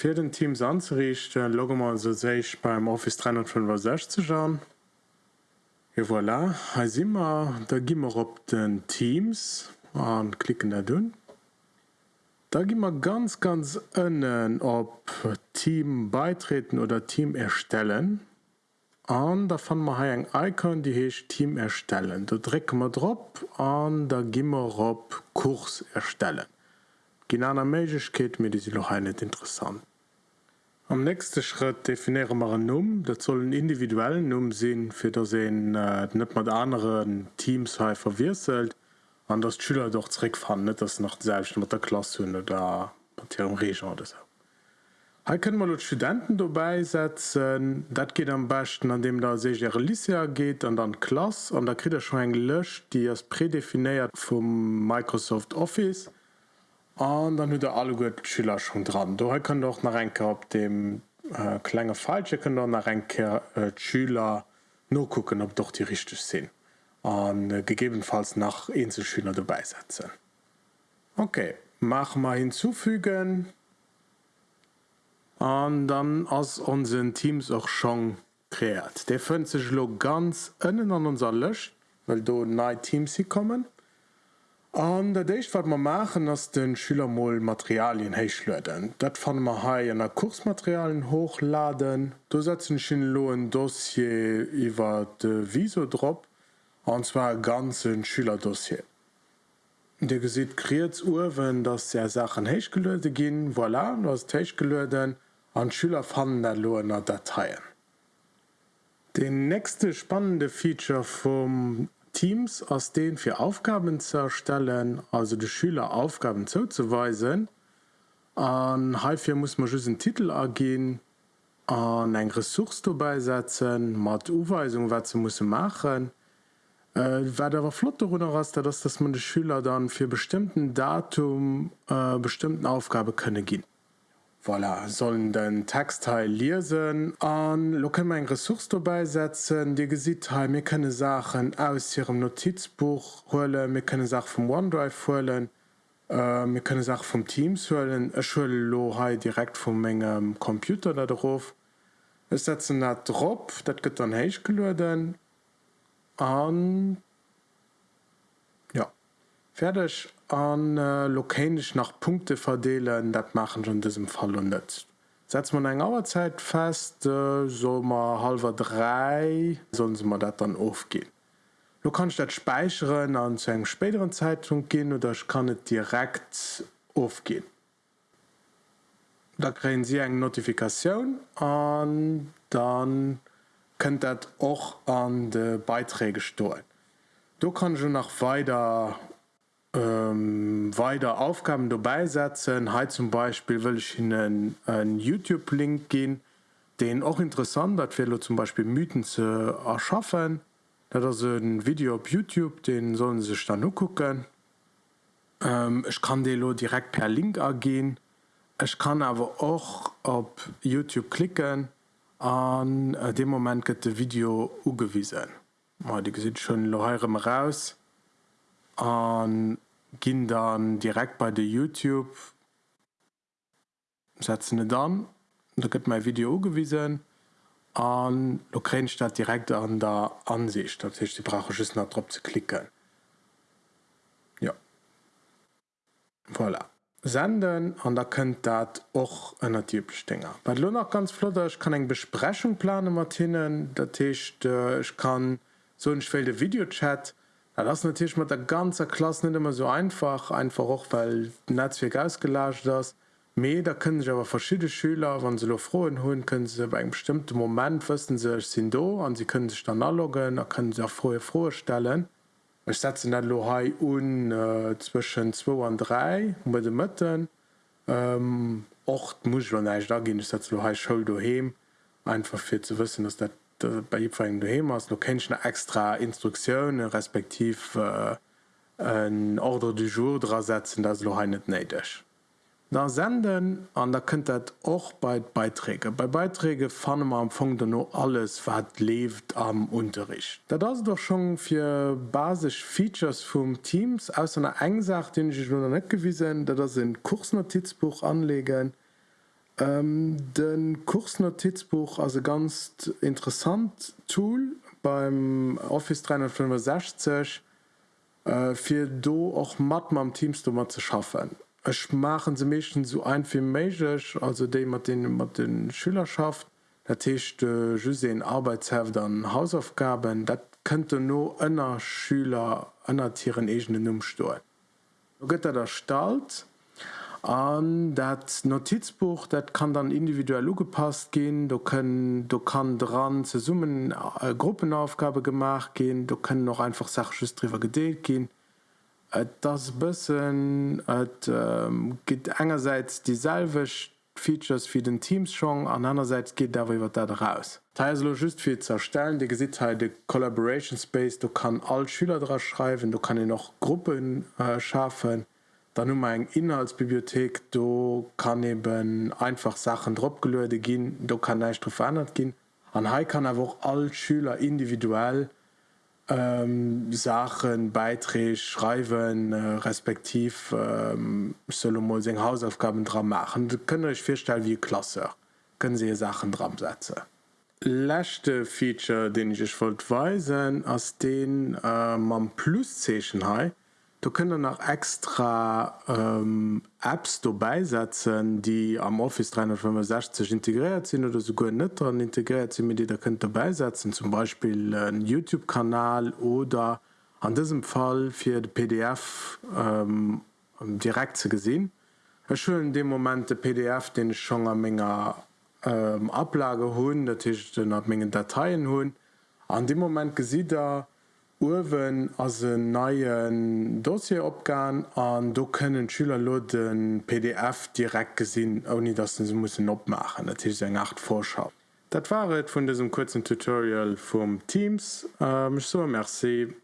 Für den Teams anzurichten, loggen wir also sich beim Office 365 an. Et voilà, hier sind wir, da gehen wir auf den Teams und klicken da drin. Da gehen wir ganz, ganz unten auf Team beitreten oder Team erstellen. Und da fanden wir hier ein Icon, die heißt Team erstellen. Da drücken wir drauf und da gehen wir auf Kurs erstellen. Genau eine Möglichkeit, mir die sind noch nicht interessant. Am nächsten Schritt definieren wir einen Numm. Das soll ein individuellen Numm sein, für das äh, nicht mit anderen Teams verwirselt und dass die Schüler doch zurückfahren, nicht dass sie noch selbst mit der Klasse haben oder mit ihrem Region oder so. Hier können wir die Studenten dabei setzen. Das geht am besten, indem da sich ihre Liste geht und dann Klasse und da kriegt er schon ein Lösch, die ist prädefiniert vom Microsoft Office. Und dann hat er alle gut Schüler schon dran. Da kann doch nach Renke auf dem äh, kleinen Falsche kann doch nach Renke äh, Schüler nur gucken, ob doch die richtig sind. Und äh, gegebenenfalls nach Einzelschüler dabei setzen. Okay, machen wir hinzufügen. Und dann aus unseren Teams auch schon kreiert. Der findet sich ganz innen an unser Lösch, weil da neue Teams kommen. Der Deich wat man machen ass den Schülermoll Materialien héichlöden. Dat fan ma ha an der Kursmaterialien hochladen. Du setzen lo ein Dossier iwwer de Visodrop anzwa ganzen Schülerdossier. Der gesit kriets Uwen, dats der Sachen héichgelöde ginn, voilà was Teichgelöden an Schüler fannen der Loener Dateien. Den nächste spannende Feature vom Teams aus denen für Aufgaben zu erstellen, also die Schüler Aufgaben zuzuweisen. An hierfür muss man just einen Titel ergehen, an ein Ressource dabei setzen, mit Uweisung, was sie muss machen. Äh, wer aber flott darüber ist, dass, dass man die Schüler dann für bestimmten Datum äh, bestimmten Aufgabe können gehen. Voilà, sollen den Textteil lesen an lo können eng Ressource vorbeisetzen, Di gesit ha mir könne Sachen aus ihrem Notizbuch hole, mir könne Sach vom OneDrive holen, äh, mir könne Sach vom Teams holen, Echschule Lohai direkt vom Mengegem Computer da drauf. Es setzen dat drop, dat gëtt an héich gelden an ja fertigch an äh, lokalisch nach Punkte verdeelen, dat machen schon diesem Fall net. Setzt man eng Auerzeit fest, äh, so mal halber drei sollen sie mal dat dann aufgehen. Du kannst dat speichern an zu einem späteren Zeitpunkt gehen oder ich kann het direkt aufgehen. Da kriegen sie eng Notifikation an dann könnt dat auch an de Beiträge stohlen. Du kannst schon nach weiter ähm, weiter Aufgaben dabei setzen. Heute zum Beispiel will ich Ihnen einen YouTube-Link gehen, den auch interessant hat, für zum Beispiel Mythen zu erschaffen. Das ist ein Video auf YouTube, den sollen Sie sich dann nur gucken. Ähm, ich kann den direkt per Link ergehen. Ich kann aber auch auf YouTube klicken. An äh, dem Moment wird das Video angewiesen. Ja, die sieht schon raus an ging dann direkt bei der youtube setzen dann. Da gibt mein Video gewesen an Ukrainestadt direkt an der Ansicht. Dat die brauche drauf zu klicken. Ja. Voilà. senden an da könnt dat och einer Tierstinger bei lo noch ganz flotter ich kann eng Besprechung planen Martinen der Tisch äh, ich kann so ein schwelde Videochat ja, das natürlich mit der ganze Klasse nicht immer so einfach. Einfach auch weil Netzwerk ausgelöscht das Me da können sich aber verschiedene Schüler wenn sie frohen holen können sie bei einem bestimmten Moment wissen sie ich sind da und sie können sich dann anloggen da können sie auch frohe vorstellen. Ich setze dann Lohai un äh, zwischen 2 und 3 mit den Mütten ähm, ocht muss ich nicht da gehen. Ich setze Lohai Schul daheim einfach für zu wissen dass das bei du Hemers du kennst eine extra Instruktion respektiv äh, ein Order du jour drasetzen, das lo hanet neidech. Da senden an der könnt et och bei Beiträge. Bei Beiträge fanne man am Fong nur alles wat lebt am Unterricht. Da das doch schon für basisch Features vom Teams aus einer engsach den ich nun net gewiesen, da das in Kursnotizbuch anlegen, Ähm, den Kursnotizbuch also ganz interessant Tool beim Office 365 äh, für do auch Matt am Teamstummer zu schaffen. Es machen sie mich so ein wie magisch, also dem man den man den Schülerschaft derchte äh, den Arbeitsheft an Hausaufgaben, dat könnte nur ënner Schüler ënner Tieren egenen umstoen. Gött er der Stalt, an dat Notizbuch dat kann dann individuell ugepasst gehen. Du können du kann dran zu summen äh, Gruppenaufgabe gemacht gehen. Du können noch einfach sachs drüber gedeelt gehen. Et das bisschen et, ähm, geht engerseits Features wie den Teams schon an andererseits geht darüber da raus. Teilo just viel zerstellen die Gesichtheit Collaboration Space du kann all Schüler drauf schreiben du kann ihr noch Gruppen äh, schaffen dann um eng Inhaltsbibliothek du kann eben einfach Sachen dropgelöde gehen du kann nicht verändert gehen. An Hai kann er auch all Schüler individuell ähm, Sachen beiträge schreiben äh, respektiv ähm, soll Hausaufgaben dran machen. Du können euch feststellen wie Klasse. Können sie Sachen dran setzen. Lächte Feature den ich ich wollte weisen aus den äh, man plus Station Du können nach extra ähm, Apps beisetzen, die am Office 365 integriert sind oder sogar nicht daran integriert sind, mit die da könnt beisetzen, zum Beispiel ein YouTube-Kanal oder an diesem Fall für die PDF ähm, direkt zu gesehen. schön in dem Moment der PDF, den ich schon eine Menge ähm, Ablage holen, natürlich eine Menge Dateien holen. An dem Moment gesieht er, Uwen as een neien Dossier opgaan an do können Schüler lo den PDF direkt gesinn oni dat ze muss opmachen Dat is eng 8 Vorschau. Dat waret vun diesem kurzen Tutorial vum Teams äh, so Merci.